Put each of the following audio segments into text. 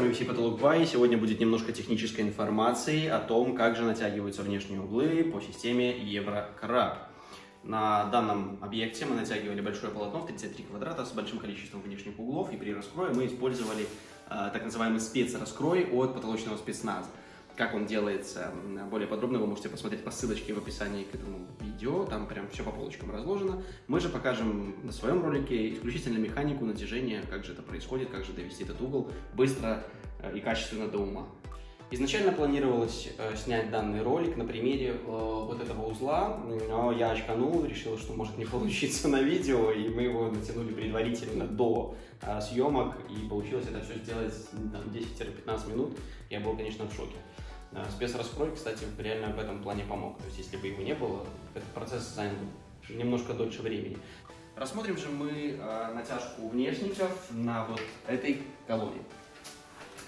Вами VC Потолок Бай. Сегодня будет немножко технической информации о том, как же натягиваются внешние углы по системе Еврокраб. На данном объекте мы натягивали большое полотно в 33 квадрата с большим количеством внешних углов, и при раскрое мы использовали э, так называемый спецраскрой от потолочного спецназа. Как он делается более подробно, вы можете посмотреть по ссылочке в описании к этому видео, там прям все по полочкам разложено. Мы же покажем на своем ролике исключительно механику натяжения, как же это происходит, как же довести этот угол быстро э, и качественно до ума. Изначально планировалось э, снять данный ролик на примере э, вот этого узла, но я очканул, решил, что может не получиться на видео, и мы его натянули предварительно до э, съемок, и получилось это все сделать 10-15 минут. Я был, конечно, в шоке. Э, спецраскрой, кстати, реально в этом плане помог. То есть, если бы его не было, этот процесс занял немножко дольше времени. Рассмотрим же мы э, натяжку внешников на вот этой колонне.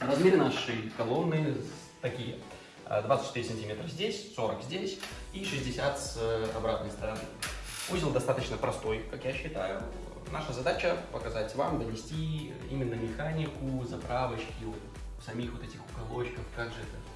Размеры нашей колонны такие. 24 э, сантиметра здесь, 40 здесь и 60 с обратной стороны. Узел достаточно простой, как я считаю. Наша задача показать вам, донести именно механику, заправочки, самих вот этих уголочков, как же это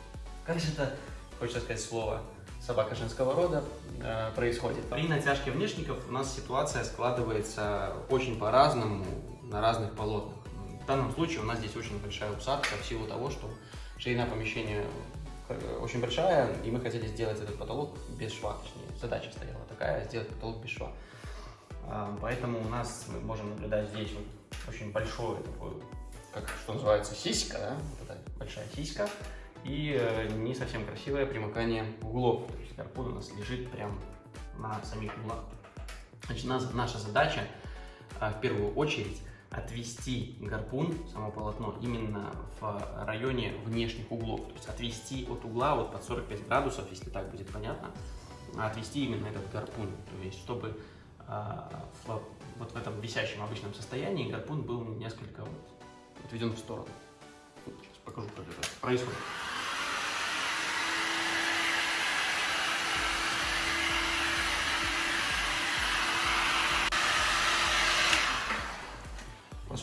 как же это, хочется сказать слово, собака женского рода э, происходит? При натяжке внешников у нас ситуация складывается очень по-разному на разных полотнах. В данном случае у нас здесь очень большая усадка в силу того, что ширина помещения э, очень большая, и мы хотели сделать этот потолок без шва, точнее, задача стояла такая, сделать потолок без шва. А, поэтому у нас мы можем наблюдать здесь вот очень большое такое, как что называется, сиська, да? вот эта большая сиська, и э, не совсем красивое примыкание углов. То есть гарпун у нас лежит прям на самих углах. Значит, наша задача э, в первую очередь отвести гарпун, само полотно, именно в районе внешних углов. То есть отвести от угла вот под 45 градусов, если так будет понятно, отвести именно этот гарпун. То есть чтобы э, в, вот в этом висящем обычном состоянии гарпун был несколько вот, отведен в сторону. Сейчас покажу, как это происходит.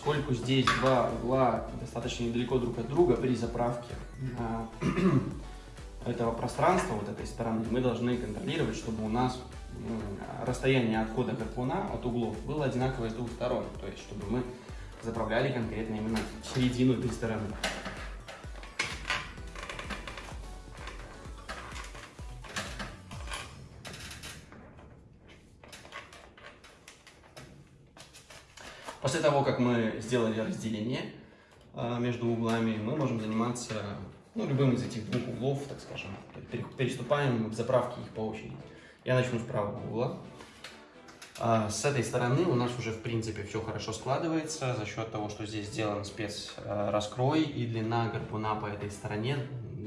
Поскольку здесь два угла достаточно недалеко друг от друга при заправке этого пространства, вот этой стороны, мы должны контролировать, чтобы у нас расстояние отхода гарпуна от углов было одинаковое с двух сторон, то есть чтобы мы заправляли конкретно именно середину этой стороны. После того, как мы сделали разделение а, между углами, мы можем заниматься ну, любым из этих двух углов, так скажем. Переступаем в заправке их по очереди. Я начну с правого угла. А, с этой стороны у нас уже, в принципе, все хорошо складывается за счет того, что здесь сделан спецраскрой и длина гарпуна по этой стороне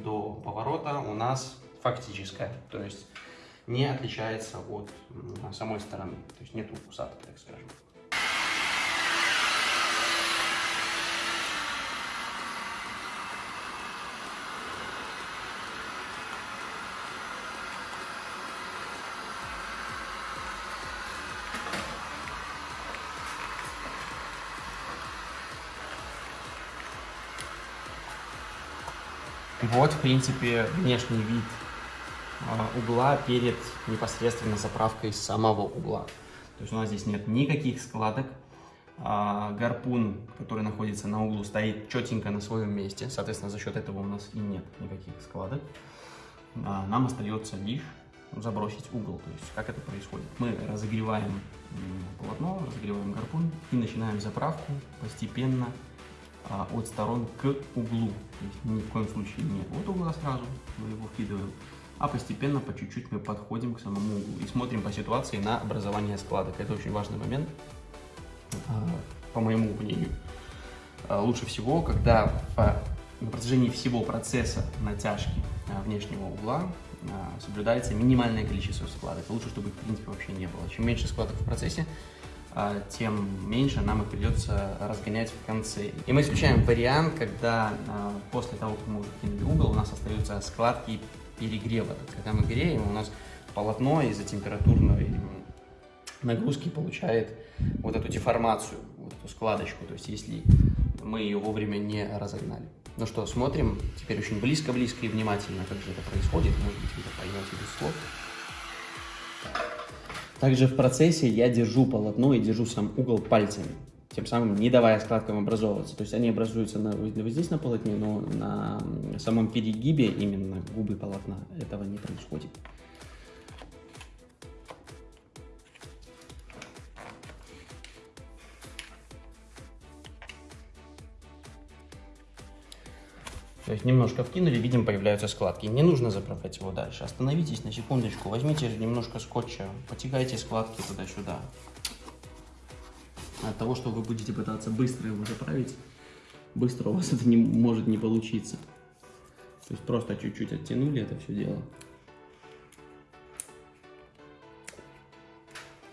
до поворота у нас фактическая. То есть не отличается от самой стороны. То есть нету усадки, так скажем. Вот, в принципе, внешний вид а, угла перед непосредственно заправкой самого угла. То есть у нас здесь нет никаких складок. А, гарпун, который находится на углу, стоит четенько на своем месте. Соответственно, за счет этого у нас и нет никаких складок. А, нам остается лишь забросить угол. То есть как это происходит? Мы разогреваем полотно, разогреваем гарпун и начинаем заправку постепенно а, от сторон к углу. То есть ни в коем случае не от угла сразу мы его вкидываем, а постепенно по чуть-чуть мы подходим к самому углу и смотрим по ситуации на образование складок. Это очень важный момент, а, по моему мнению. А, лучше всего, когда по, на протяжении всего процесса натяжки внешнего угла соблюдается минимальное количество складок. Лучше, чтобы в принципе вообще не было. Чем меньше складок в процессе, тем меньше нам их придется разгонять в конце. И мы исключаем вариант, когда а, после того, как мы кинули угол, у нас остаются складки перегрева. Когда мы греем, у нас полотно из-за температурной нагрузки получает вот эту деформацию, вот эту складочку. То есть если мы ее вовремя не разогнали. Ну что, смотрим теперь очень близко-близко и внимательно, как же это происходит. Может быть, вы поймете без слов. Также в процессе я держу полотно и держу сам угол пальцами, тем самым не давая складкам образовываться. То есть они образуются на, вот здесь на полотне, но на самом перегибе именно губы полотна этого не происходит. То есть немножко вкинули, видим, появляются складки. Не нужно заправлять его дальше. Остановитесь на секундочку, возьмите немножко скотча, потягайте складки туда-сюда. От того, что вы будете пытаться быстро его заправить, быстро у вас это не может не получиться. То есть просто чуть-чуть оттянули это все дело.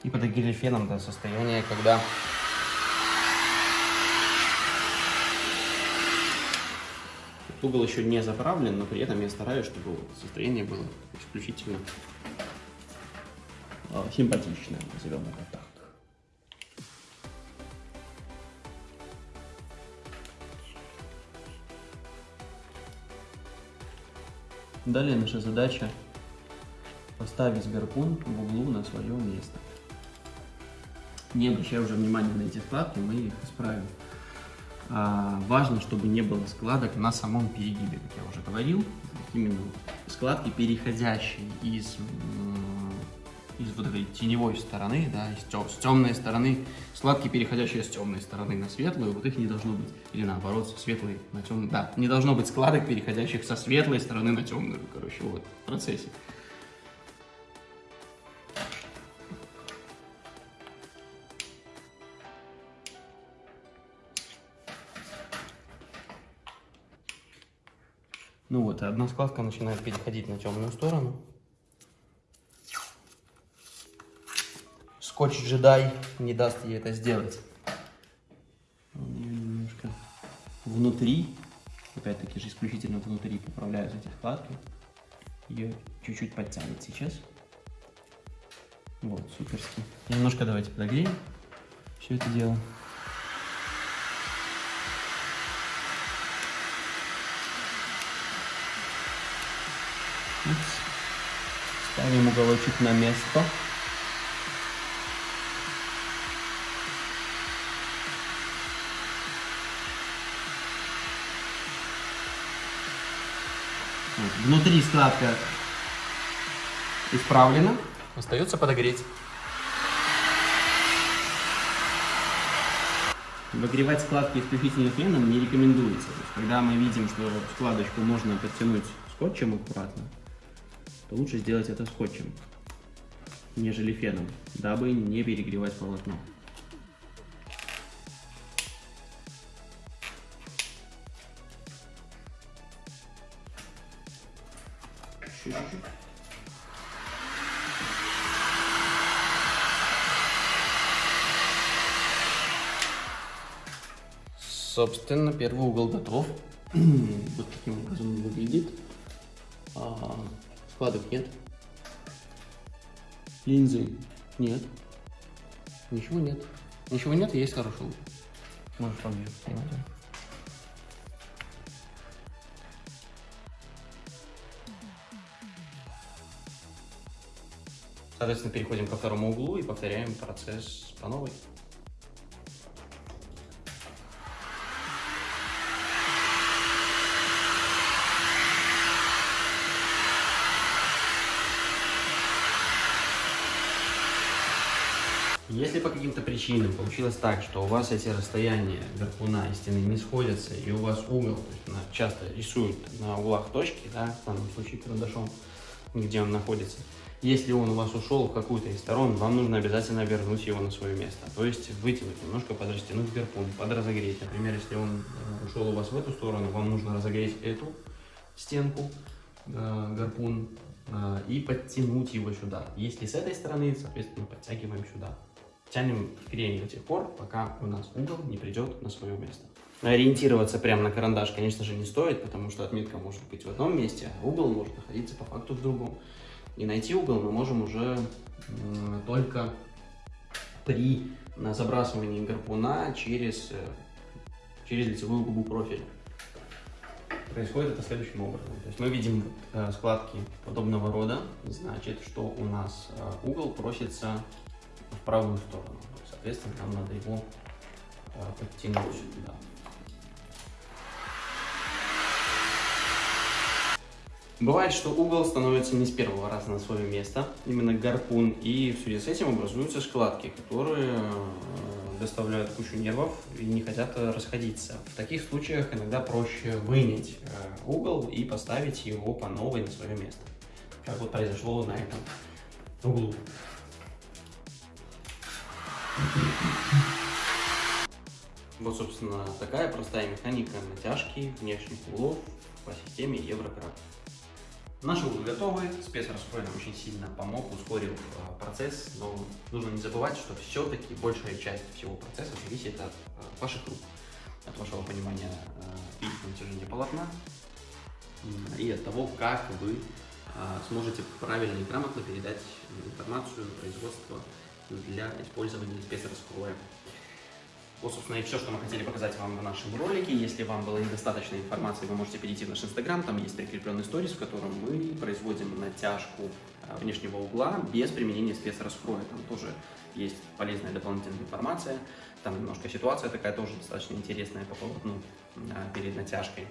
И подогрели феном до состояния, когда Угол еще не заправлен, но при этом я стараюсь, чтобы состояние было исключительно а, симпатичное, назовем это так. Далее наша задача поставить гарпун в углу на свое место. Не обращая уже внимания на эти складки, мы их исправим. А, важно, чтобы не было складок на самом перегибе, как я уже говорил. Именно складки, переходящие из, из вот этой теневой стороны, да, из тем, с темной стороны, складки, переходящие с темной стороны на светлую, вот их не должно быть. Или наоборот, со на темную. Да, не должно быть складок, переходящих со светлой стороны на темную, короче, вот, в процессе. Ну вот, одна складка начинает переходить на темную сторону. Скотч джедай не даст ей это сделать. немножко внутри, опять-таки же исключительно внутри поправляются эти складки. Ее чуть-чуть подтянет сейчас. Вот, суперски. Немножко давайте подогреем все это дело. Ставим уголочек на место. Внутри складка исправлена. Остается подогреть. Выгревать складки исключительно феном не рекомендуется. когда мы видим, что складочку можно подтянуть скотчем аккуратно, то лучше сделать это скотчем, нежели феном, дабы не перегревать полотно. Собственно, первый угол готов. вот таким образом он выглядит. А, Складок нет. Линзы нет. Ничего нет. Ничего нет, есть хороший лук. Можешь поближе снимать. Соответственно, переходим ко второму углу и повторяем процесс по новой. Если по каким-то причинам получилось так, что у вас эти расстояния гарпуна и стены не сходятся, и у вас угол, то есть часто рисует на углах точки, да, в данном случае карандашом, где он находится, если он у вас ушел в какую-то из сторон, вам нужно обязательно вернуть его на свое место. То есть вытянуть немножко, подрастянуть гарпун, подразогреть. Например, если он э, ушел у вас в эту сторону, вам нужно разогреть эту стенку, э, гарпун, э, и подтянуть его сюда. Если с этой стороны, соответственно, подтягиваем сюда. Тянем греем до тех пор, пока у нас угол не придет на свое место. Ориентироваться прямо на карандаш, конечно же, не стоит, потому что отметка может быть в одном месте, а угол может находиться по факту в другом. И найти угол мы можем уже только при забрасывании гарпуна через э, через лицевую губу профиля. Происходит это следующим образом. То есть мы видим э, складки подобного рода, значит, что у нас э, угол просится в правую сторону. Соответственно, нам надо его э, подтянуть сюда. Бывает, что угол становится не с первого раза на свое место, именно гарпун, и в связи с этим образуются складки, которые э, доставляют кучу нервов и не хотят расходиться. В таких случаях иногда проще вынять э, угол и поставить его по новой на свое место, как вот произошло на этом углу. Вот, собственно, такая простая механика натяжки внешних углов по системе Еврократ. Наши углы готовы, спецраскрой нам очень сильно помог, ускорил э, процесс, но нужно не забывать, что все-таки большая часть всего процесса зависит от э, ваших рук, от вашего понимания э, и натяжения полотна и от того, как вы сможете правильно и грамотно передать информацию на производство для использования спецраскроя. Вот, собственно, и все, что мы хотели показать вам в нашем ролике. Если вам было недостаточно информации, вы можете перейти в наш инстаграм, там есть прикрепленный сторис, в котором мы производим натяжку а, внешнего угла без применения спецраскроя. Там тоже есть полезная дополнительная информация. Там немножко ситуация такая тоже достаточно интересная по полотну а, перед натяжкой.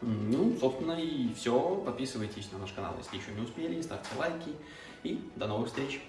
Ну, собственно, и все. Подписывайтесь на наш канал, если еще не успели, ставьте лайки. И до новых встреч!